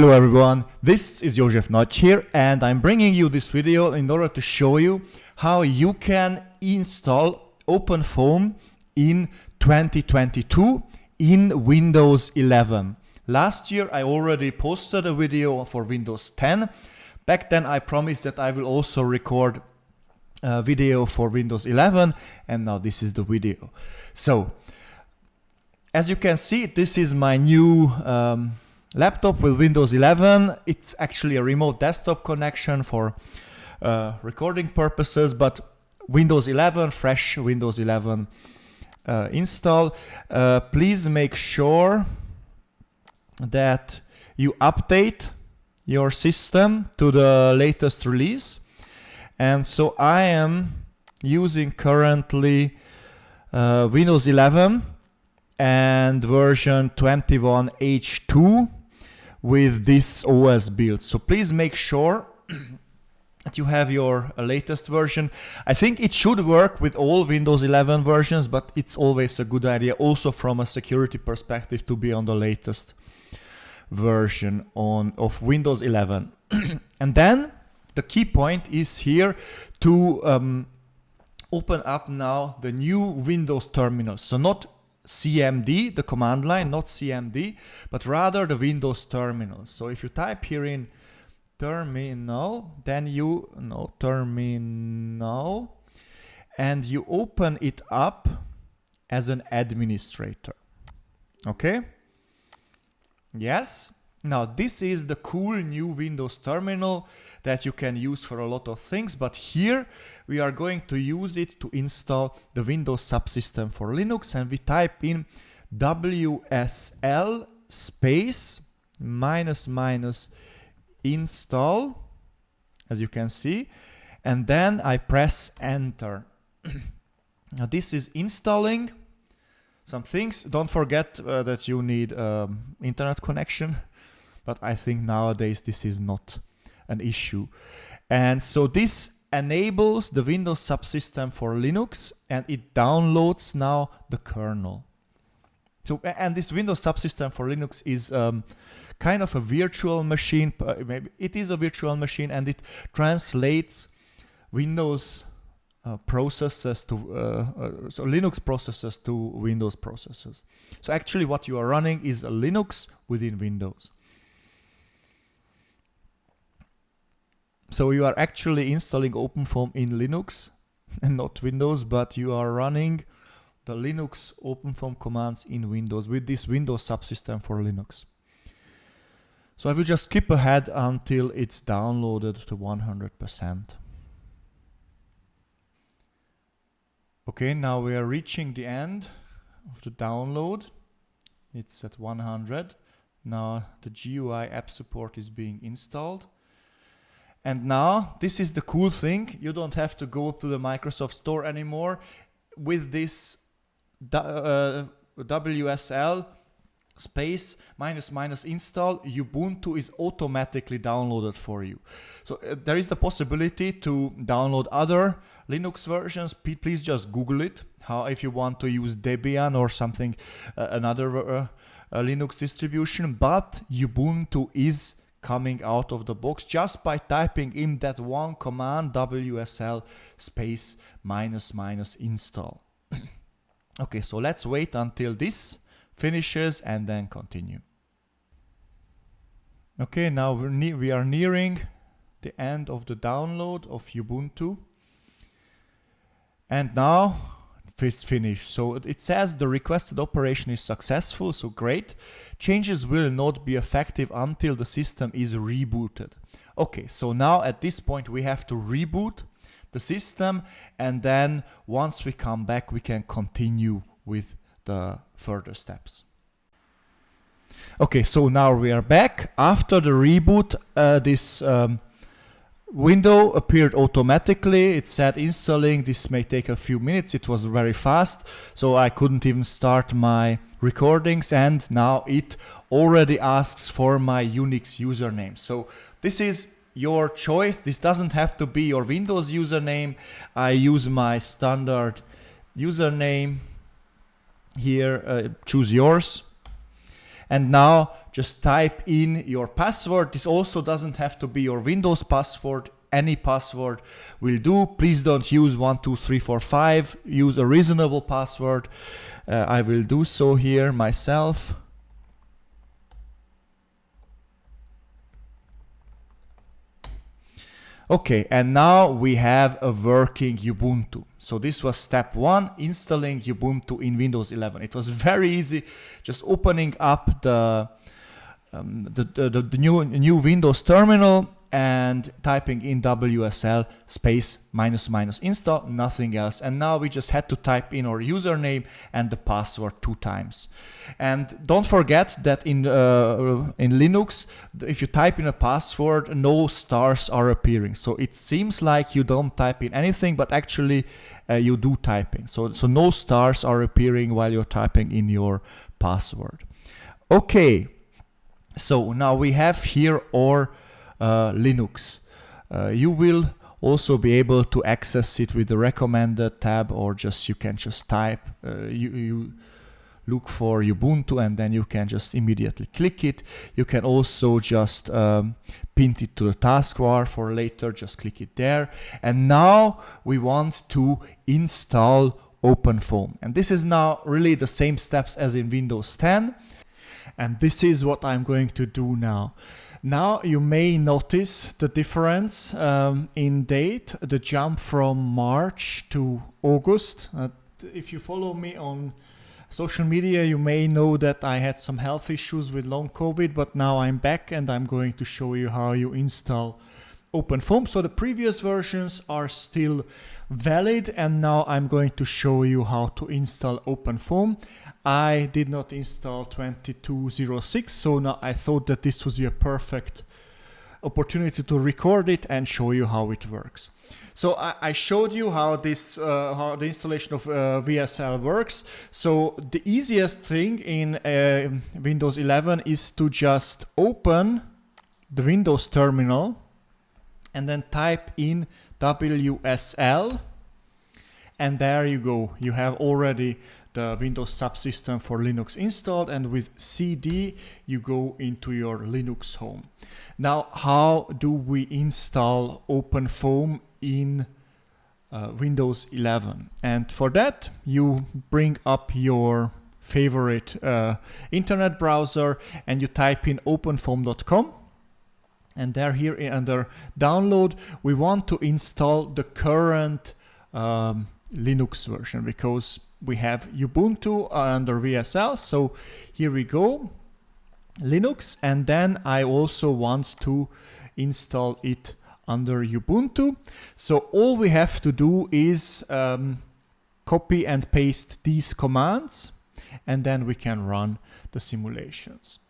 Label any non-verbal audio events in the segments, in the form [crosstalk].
Hello everyone, this is Josef Nagy here and I'm bringing you this video in order to show you how you can install OpenFOAM in 2022 in Windows 11. Last year I already posted a video for Windows 10. Back then I promised that I will also record a video for Windows 11 and now this is the video. So as you can see this is my new um, laptop with Windows 11. It's actually a remote desktop connection for uh, recording purposes, but Windows 11, fresh Windows 11 uh, install. Uh, please make sure that you update your system to the latest release. And so I am using currently uh, Windows 11 and version 21H2 with this OS build. So please make sure [clears throat] that you have your uh, latest version. I think it should work with all Windows 11 versions, but it's always a good idea also from a security perspective to be on the latest version on of Windows 11. [clears throat] and then the key point is here to um, open up now the new Windows terminal. So not CMD, the command line, not CMD, but rather the Windows terminal. So if you type here in terminal, then you, no, terminal, and you open it up as an administrator. Okay? Yes? Now this is the cool new Windows terminal that you can use for a lot of things, but here we are going to use it to install the Windows subsystem for Linux and we type in WSL space minus minus install, as you can see, and then I press enter. [clears throat] now this is installing some things. Don't forget uh, that you need um, internet connection, [laughs] but I think nowadays this is not an issue. And so this enables the Windows subsystem for Linux and it downloads now the kernel. So, and this Windows subsystem for Linux is um, kind of a virtual machine. Maybe it is a virtual machine and it translates Windows uh, processes to uh, uh, so Linux processes to Windows processes. So actually what you are running is a Linux within Windows. So you are actually installing OpenFOAM in Linux [laughs] and not Windows, but you are running the Linux OpenFOAM commands in Windows with this Windows subsystem for Linux. So I will just skip ahead until it's downloaded to 100%. Okay, now we are reaching the end of the download. It's at 100. Now the GUI app support is being installed. And now this is the cool thing. You don't have to go to the Microsoft Store anymore. With this uh, WSL space minus minus install, Ubuntu is automatically downloaded for you. So uh, there is the possibility to download other Linux versions. P please just Google it. How if you want to use Debian or something, uh, another uh, uh Linux distribution, but Ubuntu is coming out of the box just by typing in that one command wsl space minus minus install. [clears throat] okay, so let's wait until this finishes and then continue. Okay, now we are nearing the end of the download of Ubuntu. And now it's finished. So it says the requested operation is successful, so great. Changes will not be effective until the system is rebooted. Okay, so now at this point we have to reboot the system and then once we come back we can continue with the further steps. Okay, so now we are back. After the reboot, uh, this um, window appeared automatically. It said installing. This may take a few minutes. It was very fast, so I couldn't even start my recordings. And now it already asks for my Unix username. So this is your choice. This doesn't have to be your Windows username. I use my standard username here. Uh, choose yours. And now just type in your password. This also doesn't have to be your Windows password. Any password will do. Please don't use 12345. Use a reasonable password. Uh, I will do so here myself. Okay, and now we have a working Ubuntu. So this was step one, installing Ubuntu in Windows 11. It was very easy, just opening up the, um, the, the, the, new, new Windows terminal and typing in WSL space minus minus install, nothing else. And now we just had to type in our username and the password two times. And don't forget that in, uh, in Linux, if you type in a password, no stars are appearing. So it seems like you don't type in anything, but actually uh, you do type in. So, so no stars are appearing while you're typing in your password. Okay, so now we have here our uh, Linux. Uh, you will also be able to access it with the recommended tab or just you can just type uh, you, you look for Ubuntu and then you can just immediately click it. You can also just um, pin it to the taskbar for later, just click it there. And now we want to install OpenFOAM. And this is now really the same steps as in Windows 10. And this is what I'm going to do now. Now you may notice the difference um, in date, the jump from March to August. Uh, if you follow me on social media, you may know that I had some health issues with long COVID, but now I'm back and I'm going to show you how you install OpenFOAM. So the previous versions are still valid and now I'm going to show you how to install OpenFOAM. I did not install 2206 so now I thought that this was a perfect opportunity to record it and show you how it works. So I, I showed you how this uh, how the installation of uh, WSL works. So the easiest thing in uh, Windows 11 is to just open the Windows terminal and then type in WSL and there you go. You have already the Windows subsystem for Linux installed and with CD you go into your Linux home. Now how do we install OpenFOAM in uh, Windows 11 and for that you bring up your favorite uh, internet browser and you type in openfoam.com and there here under download. We want to install the current um, Linux version because we have Ubuntu under VSL. so here we go. Linux and then I also want to install it under Ubuntu. So all we have to do is um, copy and paste these commands and then we can run the simulations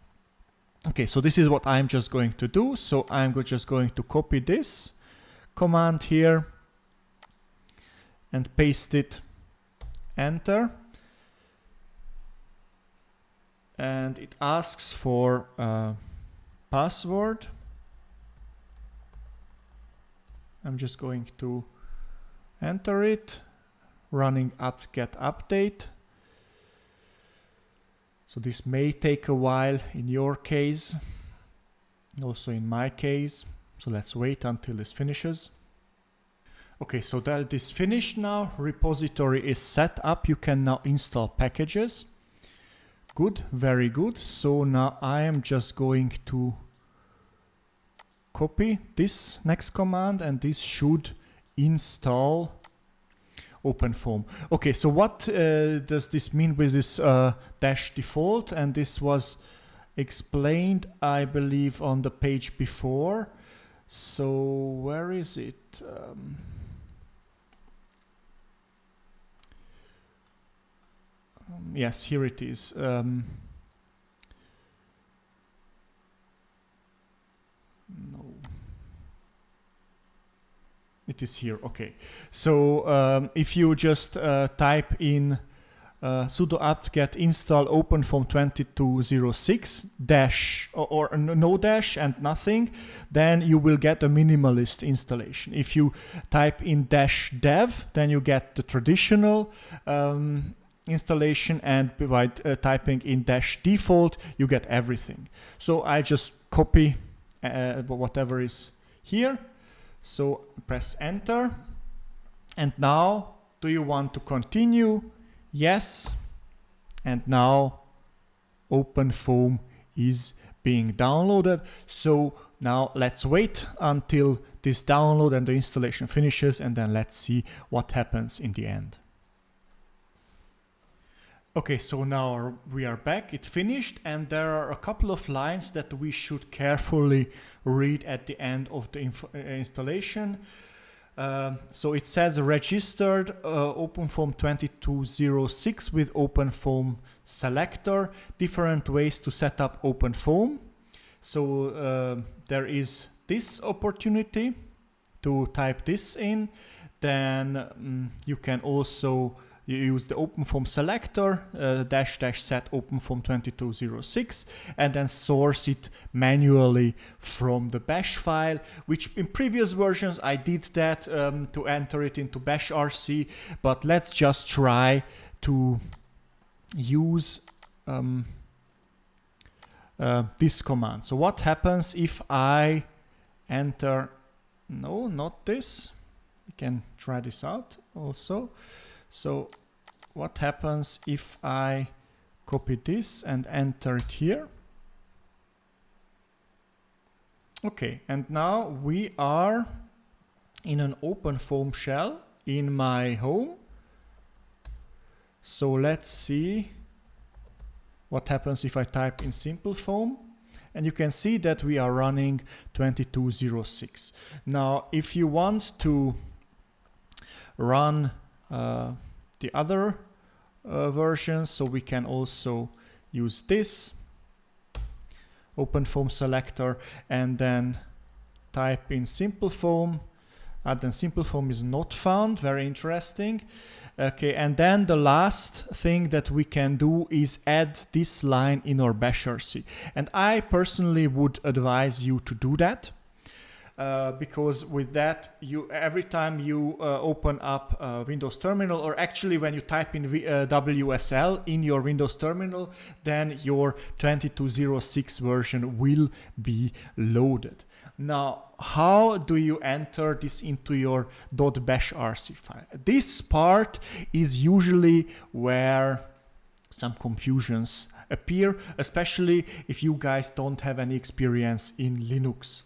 Okay, so this is what I'm just going to do. So I'm just going to copy this command here and paste it, enter. And it asks for a password. I'm just going to enter it, running apt get update. So this may take a while in your case, also in my case. So let's wait until this finishes. Okay, so that is finished now. Repository is set up. You can now install packages. Good, very good. So now I am just going to copy this next command and this should install OpenFOAM. Okay, so what uh, does this mean with this uh, dash default? And this was explained, I believe, on the page before. So where is it? Um, um, yes, here it is. Um, It is here, okay. So um, if you just uh, type in uh, sudo apt get install openfoam 2206 dash or, or, no dash and nothing, then you will get a minimalist installation. If you type in dash dev, then you get the traditional um, installation and by uh, typing in dash default you get everything so I just copy uh, whatever is here so press enter. And now do you want to continue? Yes. And now OpenFOAM is being downloaded. So now let's wait until this download and the installation finishes and then let's see what happens in the end. Okay, so now we are back, it finished and there are a couple of lines that we should carefully read at the end of the uh, installation. Uh, so it says registered uh, OpenFOAM 2206 with OpenFOAM selector, different ways to set up OpenFOAM. So uh, there is this opportunity to type this in. Then um, you can also use the open OpenFOAM selector, uh, dash dash set open OpenFOAM 2206, and then source it manually from the bash file, which in previous versions I did that um, to enter it into bash RC, but let's just try to use um, uh, this command. So what happens if I enter, no, not this. We can try this out also. So what happens if I copy this and enter it here? Okay, and now we are in an OpenFOAM shell in my home. So let's see what happens if I type in SimpleFoam. and you can see that we are running 2206. Now, if you want to run uh, the other uh, versions, so we can also use this OpenFOAM selector and then type in SimpleFOAM. And then SimpleFOAM is not found, very interesting. Okay, and then the last thing that we can do is add this line in our bashrc. And I personally would advise you to do that. Uh, because with that, you every time you uh, open up uh, Windows Terminal, or actually when you type in v, uh, WSL in your Windows Terminal, then your 2206 version will be loaded. Now, how do you enter this into your .bashrc file? This part is usually where some confusions appear, especially if you guys don't have any experience in Linux.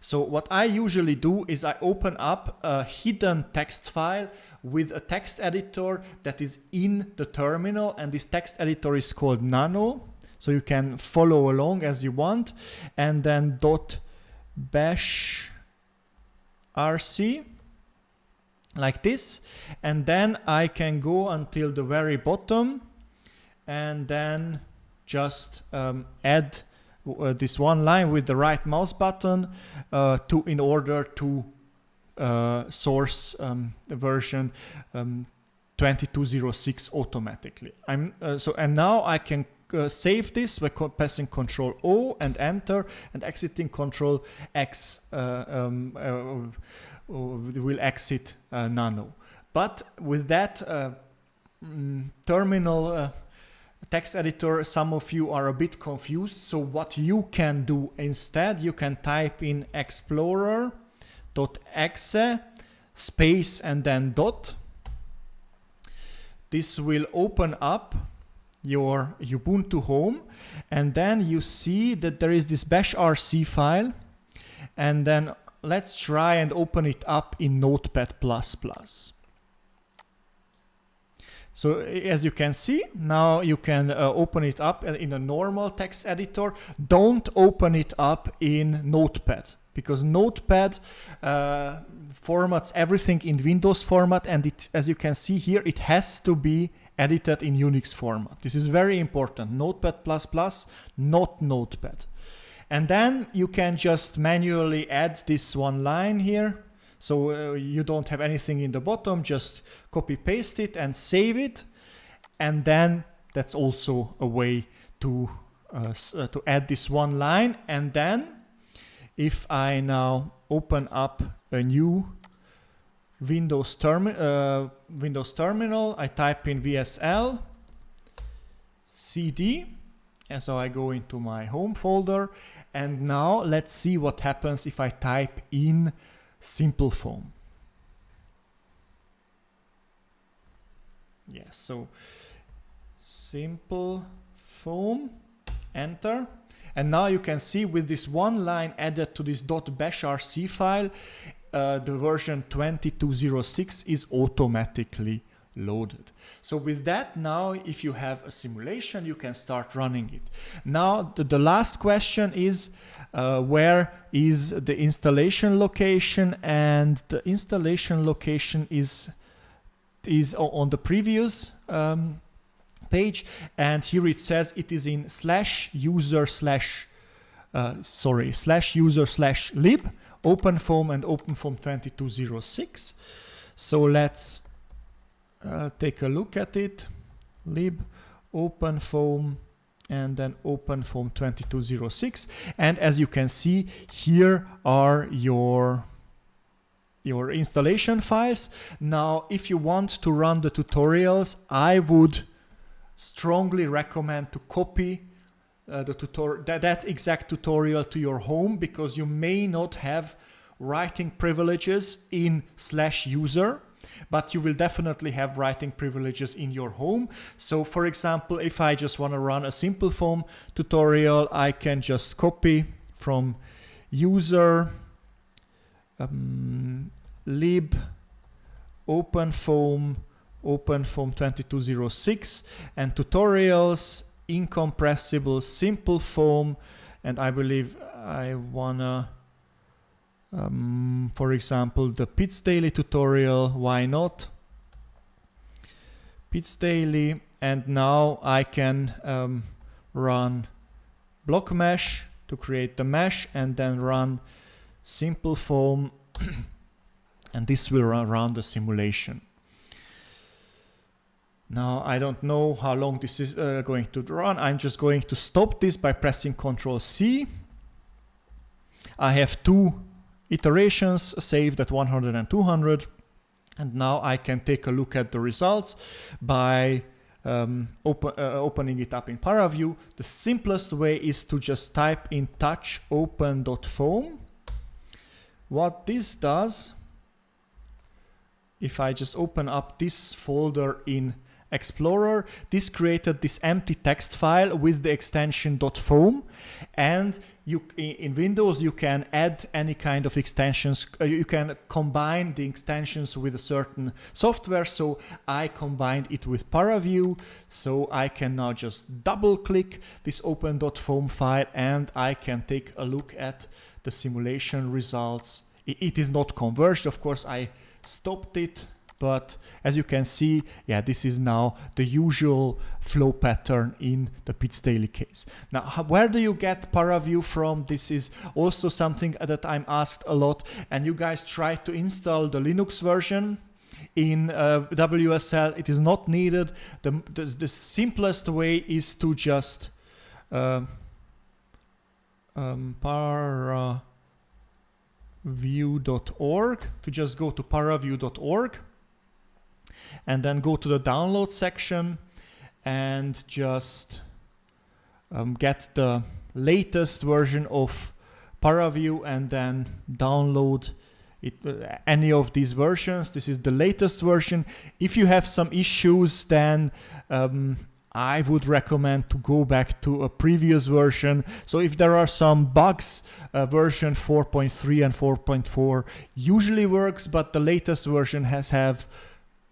So what I usually do is I open up a hidden text file with a text editor that is in the terminal and this text editor is called nano. So you can follow along as you want and then dot bash rc like this and then I can go until the very bottom and then just um, add uh, this one line with the right mouse button uh, to in order to uh, source um, the version um, 2206 automatically. I'm uh, so and now I can uh, save this by pressing Control O and Enter and exiting Control X uh, um, will exit Nano. But with that mm, terminal text editor, some of you are a bit confused. So what you can do instead, you can type in explorer.exe space and then dot. This will open up your Ubuntu home and then you see that there is this bash rc file and then let's try and open it up in notepad++. So as you can see, now you can uh, open it up in a normal text editor. Don't open it up in Notepad because Notepad uh, formats everything in Windows format and it, as you can see here, it has to be edited in Unix format. This is very important. Notepad++, not Notepad. And then you can just manually add this one line here. So uh, you don't have anything in the bottom, just copy paste it and save it. And then that's also a way to, uh, uh, to add this one line. And then if I now open up a new Windows, termi uh, Windows Terminal, I type in VSL CD, and so I go into my home folder, and now let's see what happens if I type in SimpleFoam. Yes, so simple foam, enter. And now you can see with this one line added to this .bashrc file, uh, the version 2206 is automatically loaded. So with that now, if you have a simulation, you can start running it. Now, the, the last question is, uh, where is the installation location? And the installation location is, is on the previous um, page. And here it says it is in slash user slash, uh, sorry, slash user slash lib, OpenFOAM and OpenFOAM 2206. So let's uh, take a look at it. lib, OpenFOAM, and then open OpenFOAM 2206. And as you can see, here are your your installation files. Now, if you want to run the tutorials, I would strongly recommend to copy uh, the tutorial that exact tutorial to your home because you may not have writing privileges in slash user but you will definitely have writing privileges in your home. So for example, if I just want to run a SimpleFoam tutorial, I can just copy from user um, lib openfoam openfoam 2206 and tutorials incompressible SimpleFoam and I believe I wanna um, for example, the pitzDaily tutorial, why not? pitzDaily, and now I can um, run blockMesh to create the mesh and then run SimpleFoam [coughs] and this will run, run the simulation. Now I don't know how long this is uh, going to run. I'm just going to stop this by pressing Ctrl C. I have two iterations saved at 100 and 200. And now I can take a look at the results by um, uh, opening it up in ParaView. The simplest way is to just type in touch open.foam. What this does, if I just open up this folder in Explorer, this created this empty text file with the extension .foam and you in Windows you can add any kind of extensions uh, you can combine the extensions with a certain software. So I combined it with ParaView. So I can now just double click this open.foam file and I can take a look at the simulation results. It, it is not converged. Of course I stopped it but as you can see, yeah, this is now the usual flow pattern in the pitzDaily case. Now, where do you get ParaView from? This is also something that I'm asked a lot. And you guys try to install the Linux version in uh, WSL. It is not needed. The, the, the simplest way is to just uh, um, paraview.org to just go to paraview.org and then go to the download section and just um, get the latest version of ParaView and then download it, uh, any of these versions. This is the latest version. If you have some issues, then um, I would recommend to go back to a previous version. So if there are some bugs, uh, version 4.3 and 4.4 usually works, but the latest version has have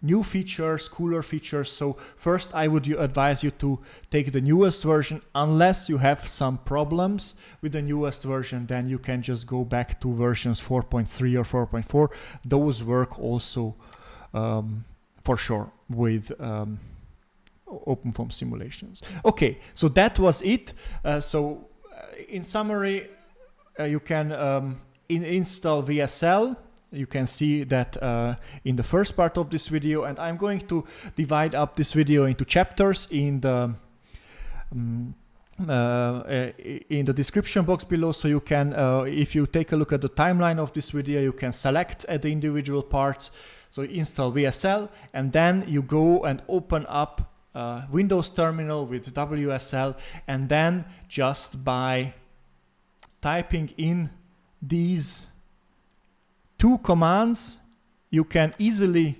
new features, cooler features. So first I would advise you to take the newest version unless you have some problems with the newest version then you can just go back to versions 4.3 or 4.4. Those work also um, for sure with um, OpenFOAM simulations. Okay, so that was it. Uh, so uh, in summary, uh, you can um, in install VSL you can see that uh, in the first part of this video and I'm going to divide up this video into chapters in the um, uh, in the description box below so you can uh, if you take a look at the timeline of this video you can select uh, the individual parts. So install WSL and then you go and open up uh, Windows terminal with WSL and then just by typing in these two commands you can easily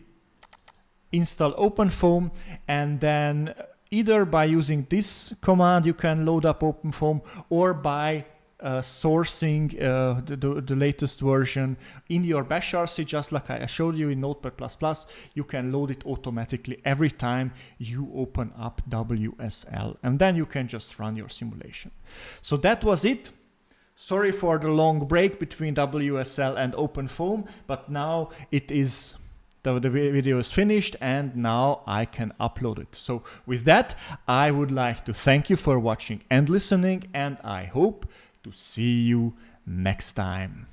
install OpenFOAM and then either by using this command you can load up OpenFOAM or by uh, sourcing uh, the, the, the, latest version in your bash RC just like I showed you in Notepad++, you can load it automatically every time you open up WSL and then you can just run your simulation. So that was it. Sorry for the long break between WSL and OpenFOAM, but now it is the, the video is finished and now I can upload it. So with that, I would like to thank you for watching and listening and I hope to see you next time.